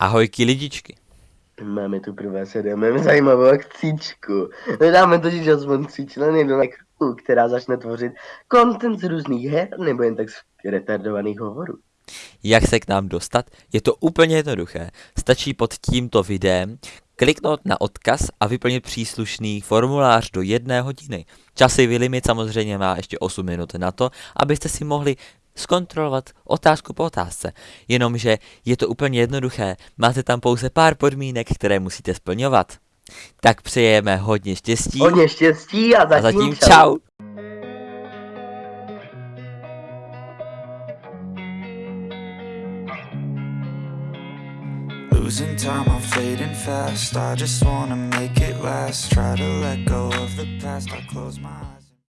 Ahojky lidičky. Máme tu pro vás máme zajímavou akcičku. Dáme totiž aspoň tři členy do crew, která začne tvořit content z různých her nebo jen tak z retardovaných hovorů. Jak se k nám dostat? Je to úplně jednoduché. Stačí pod tímto videem kliknout na odkaz a vyplnit příslušný formulář do jedné hodiny. Časový limit samozřejmě má ještě 8 minut na to, abyste si mohli zkontrolovat otázku po otázce. Jenomže je to úplně jednoduché, máte tam pouze pár podmínek, které musíte splňovat. Tak přejeme hodně štěstí. Hodně štěstí a zatím, a zatím čau. čau. Losing time, I'm fading fast I just wanna make it last Try to let go of the past I close my eyes